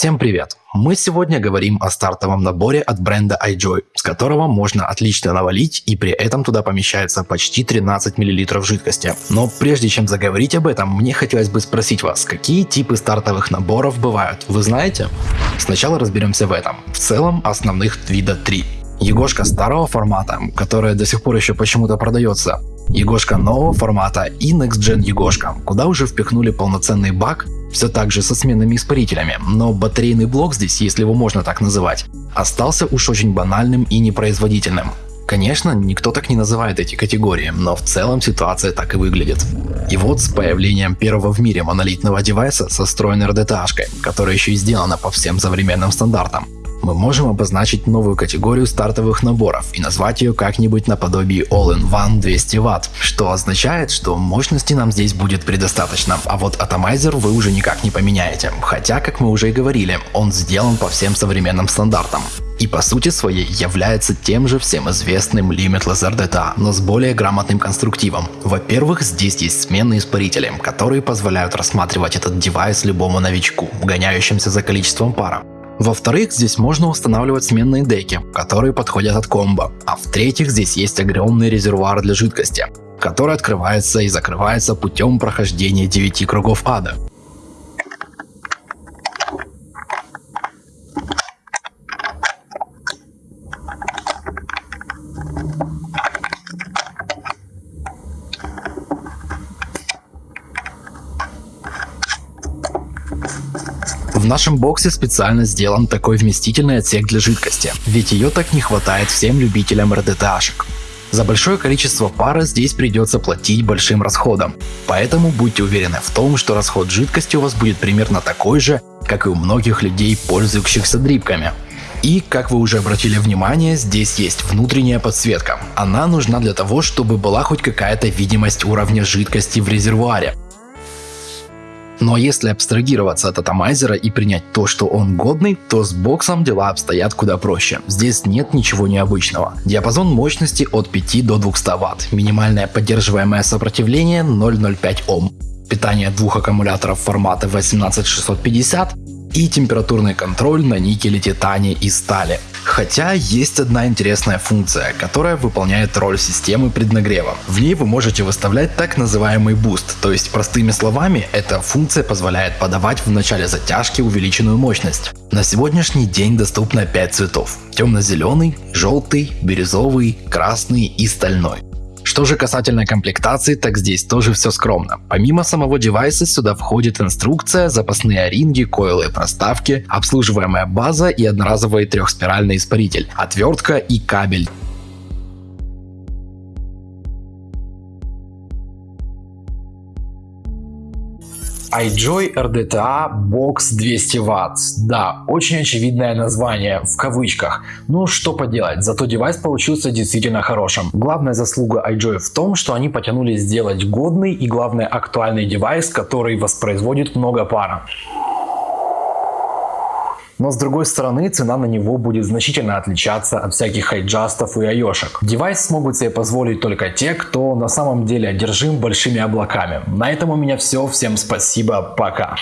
Всем привет! Мы сегодня говорим о стартовом наборе от бренда iJoy, с которого можно отлично навалить и при этом туда помещается почти 13 мл жидкости. Но прежде чем заговорить об этом, мне хотелось бы спросить вас, какие типы стартовых наборов бывают, вы знаете? Сначала разберемся в этом. В целом основных вида три. Егошка старого формата, которая до сих пор еще почему-то продается, Егошка нового формата и Next Gen Егошка, куда уже впихнули полноценный бак, все так же со сменными испарителями, но батарейный блок здесь, если его можно так называть, остался уж очень банальным и непроизводительным. Конечно, никто так не называет эти категории, но в целом ситуация так и выглядит. И вот с появлением первого в мире монолитного девайса со встроенной RDTA-шкой, которая еще и сделана по всем современным стандартам, мы можем обозначить новую категорию стартовых наборов и назвать ее как-нибудь наподобие All-in-One 200 Вт, что означает, что мощности нам здесь будет предостаточно, а вот атомайзер вы уже никак не поменяете, хотя, как мы уже и говорили, он сделан по всем современным стандартам. И по сути своей является тем же всем известным Limitless RDTA, но с более грамотным конструктивом. Во-первых, здесь есть сменные испарители, которые позволяют рассматривать этот девайс любому новичку, гоняющимся за количеством пара. Во-вторых, здесь можно устанавливать сменные деки, которые подходят от комбо. А в-третьих, здесь есть огромный резервуар для жидкости, который открывается и закрывается путем прохождения 9 кругов ада. В нашем боксе специально сделан такой вместительный отсек для жидкости, ведь ее так не хватает всем любителям РДТАшек. За большое количество пара здесь придется платить большим расходом, поэтому будьте уверены в том, что расход жидкости у вас будет примерно такой же, как и у многих людей, пользующихся дрипками. И, как вы уже обратили внимание, здесь есть внутренняя подсветка. Она нужна для того, чтобы была хоть какая-то видимость уровня жидкости в резервуаре. Но если абстрагироваться от атомайзера и принять то, что он годный, то с боксом дела обстоят куда проще. Здесь нет ничего необычного. Диапазон мощности от 5 до 200 Вт, минимальное поддерживаемое сопротивление 0,05 Ом, питание двух аккумуляторов формата 18650 и температурный контроль на никеле, титане и стали. Хотя есть одна интересная функция, которая выполняет роль системы преднагрева. В ней вы можете выставлять так называемый boost, то есть простыми словами эта функция позволяет подавать в начале затяжки увеличенную мощность. На сегодняшний день доступно 5 цветов. Темно-зеленый, желтый, бирюзовый, красный и стальной. Что же касательно комплектации, так здесь тоже все скромно. Помимо самого девайса сюда входит инструкция, запасные оринги, койлы проставки, обслуживаемая база и одноразовый трехспиральный испаритель, отвертка и кабель. iJoy RDTA Box 200 Вт. Да, очень очевидное название, в кавычках. Ну что поделать, зато девайс получился действительно хорошим. Главная заслуга iJoy в том, что они потянули сделать годный и главное актуальный девайс, который воспроизводит много пара. Но с другой стороны, цена на него будет значительно отличаться от всяких iJust ов и AIO шек. Девайс смогут себе позволить только те, кто на самом деле одержим большими облаками. На этом у меня все. Всем спасибо. Пока.